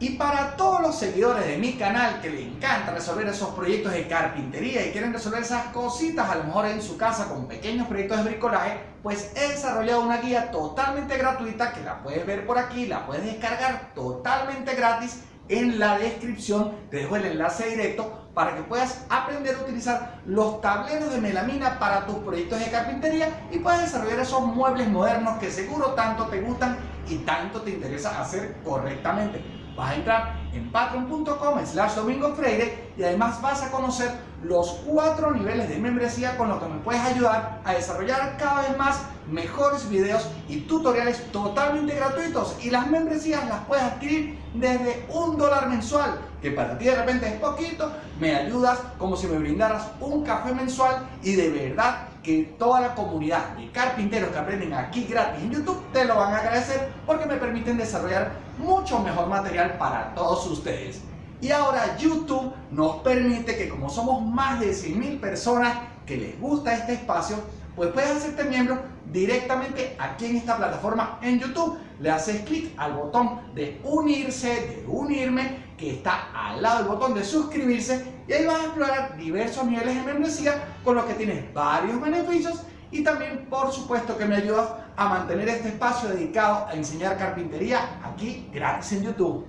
Y para todos los seguidores de mi canal que les encanta resolver esos proyectos de carpintería y quieren resolver esas cositas a lo mejor en su casa con pequeños proyectos de bricolaje, pues he desarrollado una guía totalmente gratuita que la puedes ver por aquí, la puedes descargar totalmente gratis. En la descripción, te dejo el enlace directo para que puedas aprender a utilizar los tableros de melamina para tus proyectos de carpintería y puedas desarrollar esos muebles modernos que seguro tanto te gustan y tanto te interesa hacer correctamente vas a entrar en patreon.com slash domingo freire y además vas a conocer los cuatro niveles de membresía con los que me puedes ayudar a desarrollar cada vez más mejores videos y tutoriales totalmente gratuitos. Y las membresías las puedes adquirir desde un dólar mensual que para ti de repente es poquito me ayudas como si me brindaras un café mensual y de verdad que toda la comunidad de carpinteros que aprenden aquí gratis en YouTube te lo van a agradecer porque me permiten desarrollar mucho mejor material para todos ustedes. Y ahora YouTube nos permite que como somos más de 100.000 personas que les gusta este espacio, pues puedes hacerte miembro directamente aquí en esta plataforma en YouTube. Le haces clic al botón de unirse, de unirme, que está al lado del botón de suscribirse y ahí vas a explorar diversos niveles de membresía con los que tienes varios beneficios y también por supuesto que me ayudas a mantener este espacio dedicado a enseñar carpintería aquí gratis en YouTube.